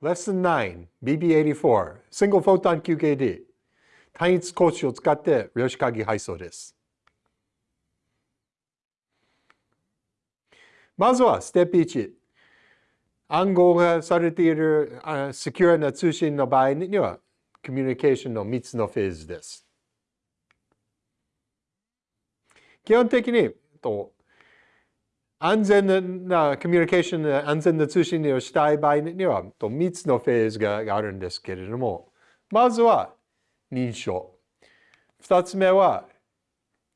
Lesson 9 BB84 Single Photon QKD 単一格子を使って量子鍵配送です。まずはステップ1。暗号がされているセキュアな通信の場合にはコミュニケーションの3つのフェーズです。基本的にと安全なコミュニケーション、安全な通信をしたい場合には3つのフェーズがあるんですけれども、まずは認証。2つ目は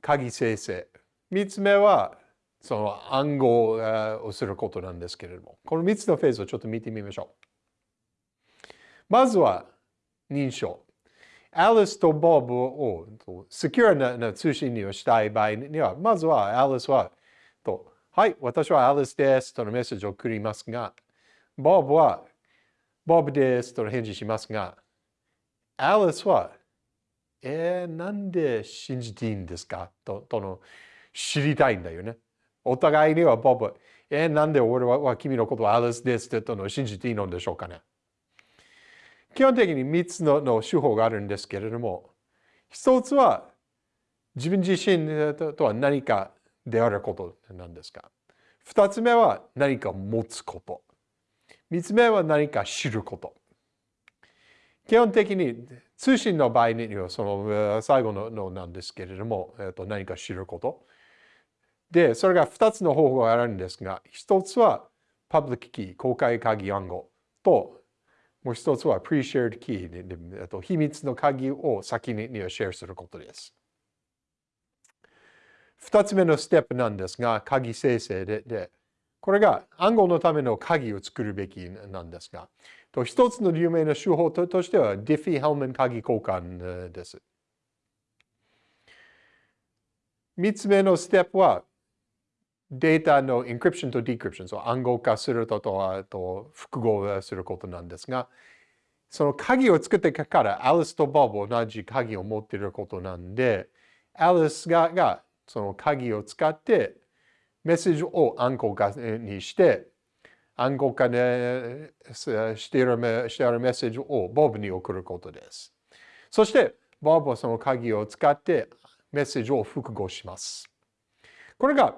鍵生成。3つ目はその暗号をすることなんですけれども、この3つのフェーズをちょっと見てみましょう。まずは認証。アリスとボブをセキュアな通信をしたい場合には、まずはアリスは、とはい、私はアリスですとのメッセージを送りますが、ボブは、ボブですとの返事しますが、アリスは、えー、なんで信じていいんですか？ととの知りたいんだよね。お互いにはボブ、えー、なんで俺は君のことはアリスですとの信じていいのでしょうかね。基本的に3つのの手法があるんですけれども、一つは自分自身とは何かであることなんですか？二つ目は何か持つこと。三つ目は何か知ること。基本的に通信の場合にはその最後ののなんですけれども、えっと、何か知ること。で、それが二つの方法があるんですが、一つはパブリックキー、公開鍵暗号ともう一つは pre-shared key で、と秘密の鍵を先にシェアすることです。二つ目のステップなんですが、鍵生成で、でこれが暗号のための鍵を作るべきなんですが、と一つの有名な手法としては、ディフィ・ヘルメン鍵交換です。三つ目のステップは、データの encryption と decryption、暗号化するととと復号することなんですが、その鍵を作ってからアリスとボブ同じ鍵を持っていることなんで、アリスががその鍵を使ってメッセージを暗号化にして、暗号化、ね、しているしているメッセージをボブに送ることです。そして、ボブはその鍵を使ってメッセージを複合します。これが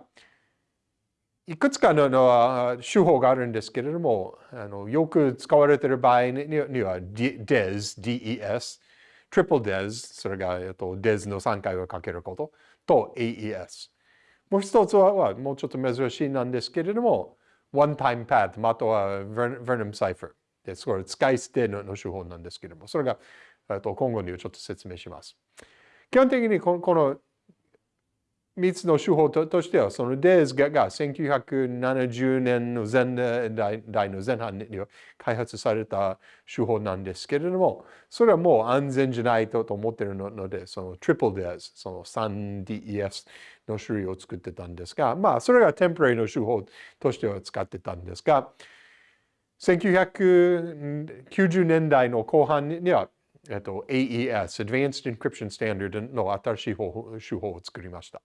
いくつかの手法があるんですけれども、あのよく使われている場合には DES、DES、Triple DES、それが、DES の3回をかけることと AES。もう一つはもうちょっと珍しいなんですけれども、One Time Path または Vernum Cipher です。これ使い捨ての手法なんですけれども、それが、えっと、今後にちょっと説明します。基本的にこの3つの手法としては、そのデーズが1970年の前代の前半に開発された手法なんですけれども、それはもう安全じゃないと思っているので、その triple DES、その 3DES の種類を作ってたんですが、まあ、それがテンプレイの手法としては使ってたんですが、1990年代の後半には、えっと、AES、Advanced Encryption Standard の新しい手法を作りました。